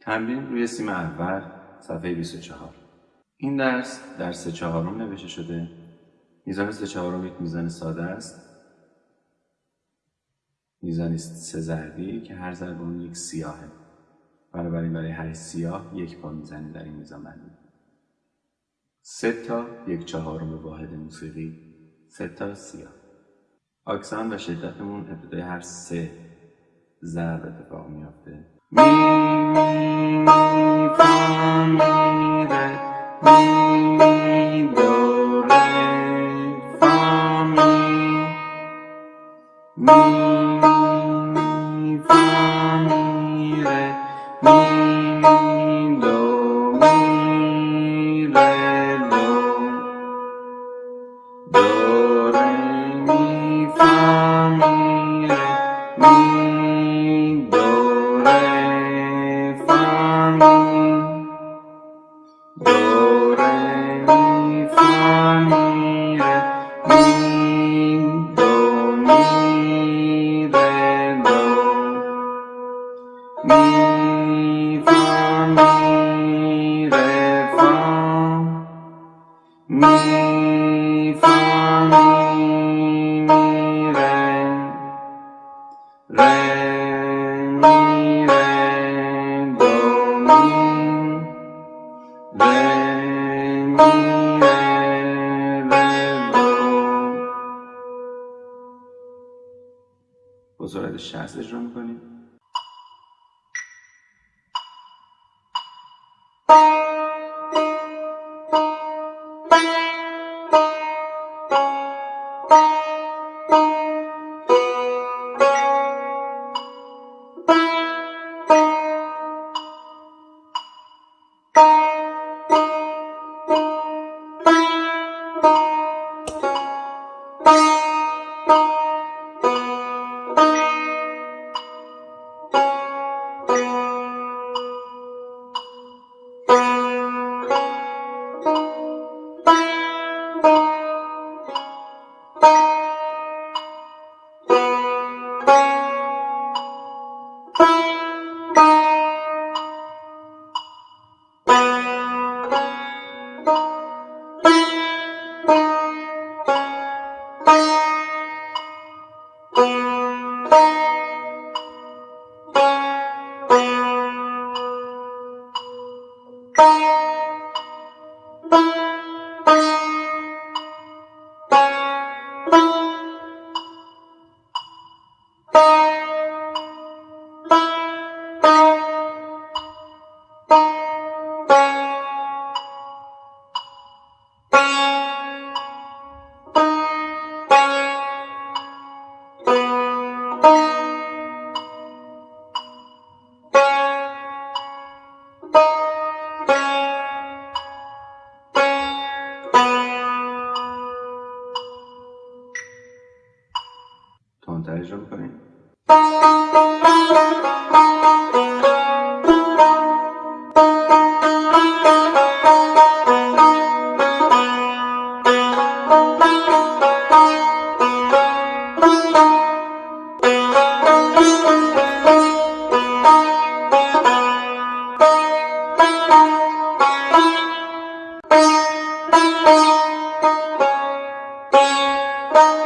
تمرین روی سیم اول صفحه 24 این درس در سه چهارم نوشته شده. میزان سه چهارم یک میزان ساده است. میزانی سه ضربی که هر ضرب اون یک سیاهه. بنابراین برای هر سیاه یک پا می‌زنیم در این میزان بندی. سه تا یک چهارم واحد موسیقی سه تا سیاه. آکسان و شدتمون ابتدای هر سه ضرب اتفاق میافته. Mi, mi, fa, mi, re, mi, do, re, fa, mi. Mi, mi, fa, mi, re, mi. Música با سرعت 60 اجرا می‌کنیم. Bye. vontade de. Bye.